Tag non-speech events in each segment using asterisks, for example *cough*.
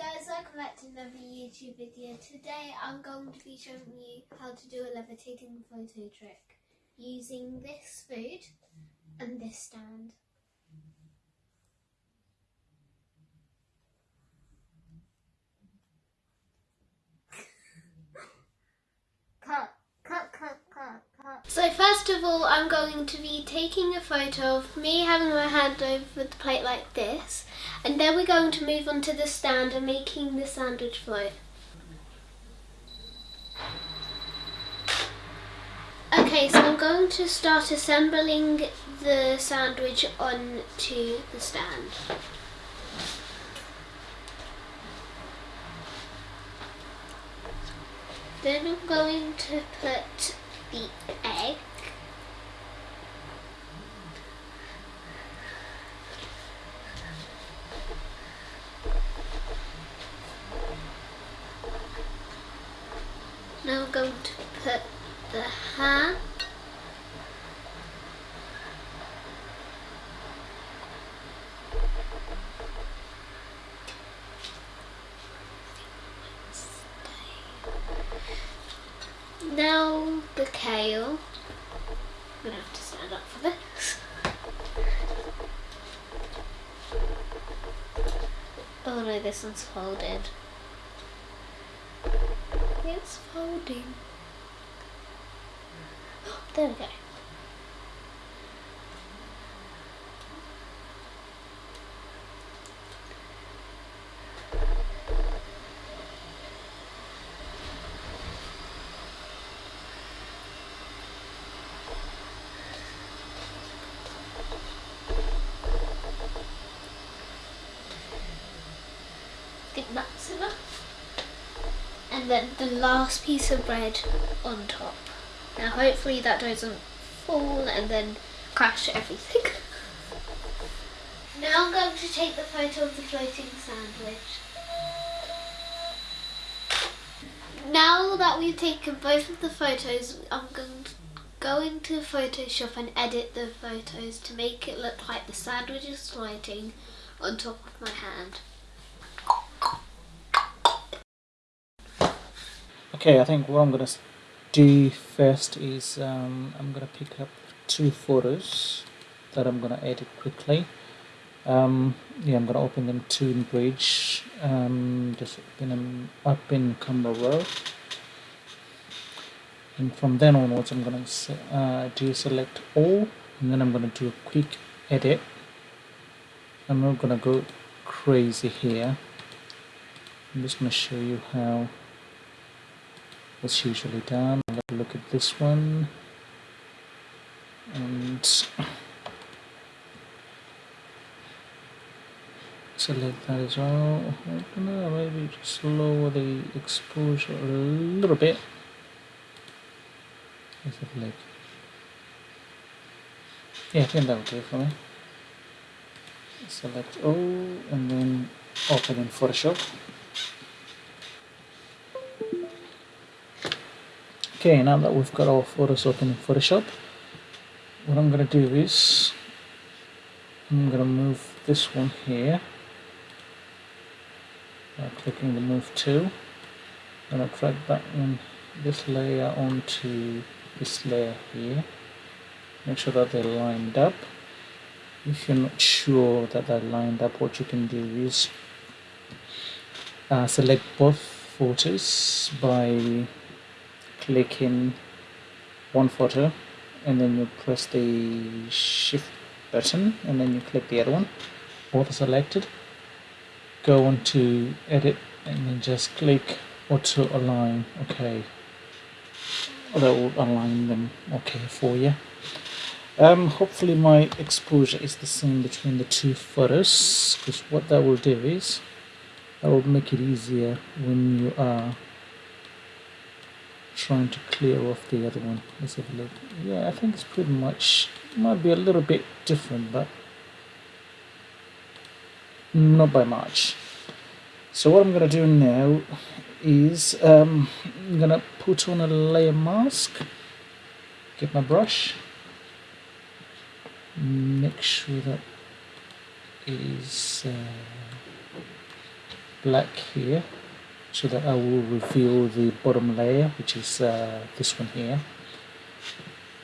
guys, welcome back to another YouTube video. Today I'm going to be showing you how to do a levitating photo trick using this food and this stand. Of all I'm going to be taking a photo of me having my hand over the plate like this and then we're going to move on to the stand and making the sandwich float. Okay, so I'm going to start assembling the sandwich onto the stand. Then I'm going to put the Now I'm going to put the ham. Now the kale. I'm gonna have to stand up for this. Oh no, this one's folded. It's folding. Oh, there we go. I think that's enough and then the last piece of bread on top. Now hopefully that doesn't fall and then crash everything. now I'm going to take the photo of the floating sandwich. Now that we've taken both of the photos, I'm going to go into Photoshop and edit the photos to make it look like the sandwich is floating on top of my hand. Okay, I think what I'm gonna do first is um, I'm gonna pick up two photos that I'm gonna edit quickly. Um, yeah, I'm gonna open them to in Bridge. Um, just open them up in Camera Raw, and from then onwards, I'm gonna uh, do select all, and then I'm gonna do a quick edit. I'm not gonna go crazy here. I'm just gonna show you how what's usually done. Let's look at this one and select that as well. I don't know, maybe just lower the exposure a little bit. Let's have a look. Yeah, I think that will do for me. Select all and then open in Photoshop. Okay, now that we've got our photos open in Photoshop, what I'm going to do is I'm going to move this one here by clicking the move tool. I'm going to drag that one, this layer onto this layer here. Make sure that they're lined up. If you're not sure that they're lined up, what you can do is uh, select both photos by clicking one photo and then you press the shift button and then you click the other one. Auto selected. Go on to edit and then just click auto align. Okay. That will align them. Okay for you. Um, hopefully my exposure is the same between the two photos because what that will do is that will make it easier when you are trying to clear off the other one. Let's have a look. Yeah, I think it's pretty much, might be a little bit different, but not by much. So what I'm going to do now is um, I'm going to put on a layer mask, get my brush, make sure that is uh, black here so that I will reveal the bottom layer which is uh, this one here.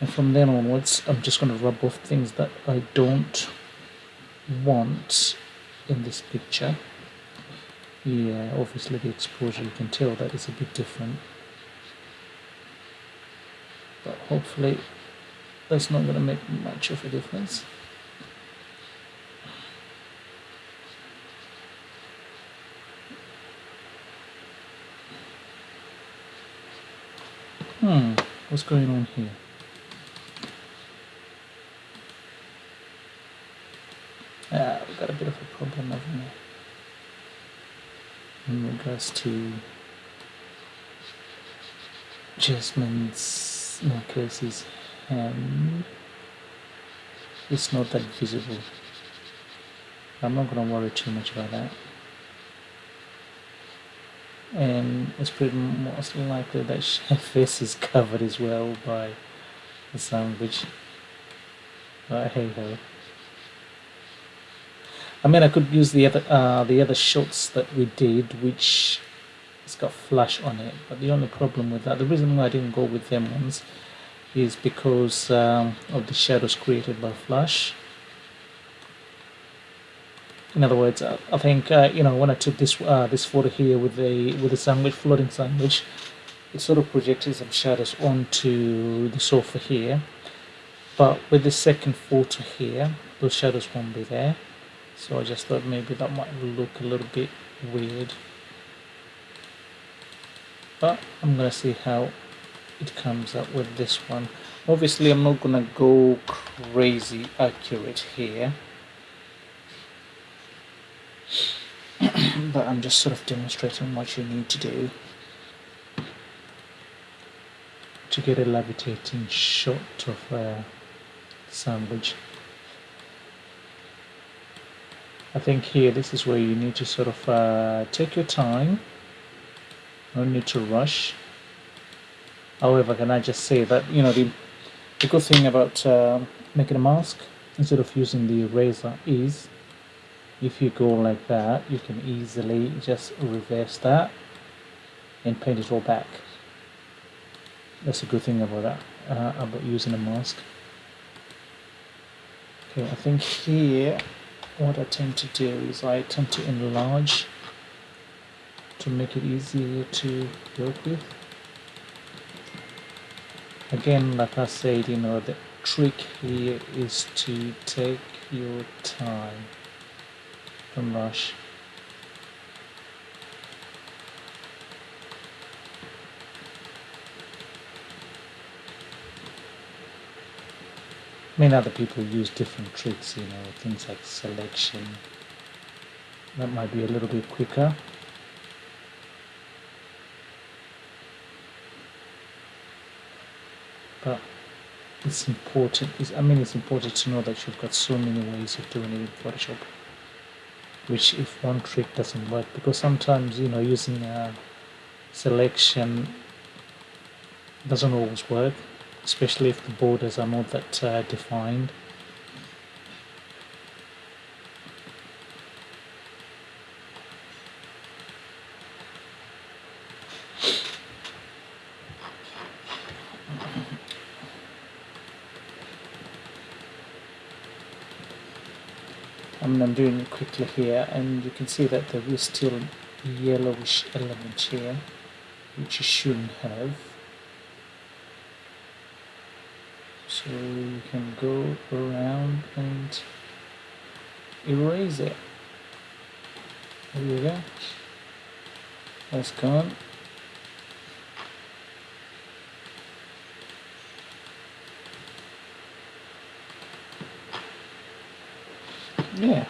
And from then onwards I'm just going to rub off things that I don't want in this picture. Yeah obviously the exposure you can tell that is a bit different. But hopefully that's not going to make much of a difference what's going on here? Ah, we've got a bit of a problem, haven't we? In regards to Jasmine's necklace's hand. It's not that visible. I'm not to worry too much about that and it's pretty most likely that *laughs* her face is covered as well by the sandwich but hey ho I mean I could use the other uh, the other shots that we did which it's got flash on it but the only problem with that the reason why I didn't go with them ones is because um, of the shadows created by flash in other words, uh, I think uh, you know when I took this uh, this photo here with the with the sandwich floating sandwich, it sort of projected some shadows onto the sofa here. But with the second photo here, those shadows won't be there. So I just thought maybe that might look a little bit weird. But I'm gonna see how it comes up with this one. Obviously, I'm not gonna go crazy accurate here but I'm just sort of demonstrating what you need to do to get a levitating shot of a sandwich. I think here this is where you need to sort of uh, take your time, no need to rush. However, can I just say that you know the, the good thing about uh, making a mask instead of using the eraser is if you go like that you can easily just reverse that and paint it all back. That's a good thing about that uh, about using a mask. Okay I think here what I tend to do is I tend to enlarge to make it easier to work with. Again like I said you know the trick here is to take your time I mean, other people use different tricks, you know, things like selection. That might be a little bit quicker. But it's important, it's, I mean, it's important to know that you've got so many ways of doing it in Photoshop which if one trick doesn't work. Because sometimes you know using a selection doesn't always work especially if the borders are not that uh, defined I'm doing it quickly here and you can see that there is still yellowish element here which you shouldn't have. So you can go around and erase it. There you go. That's gone Yeah.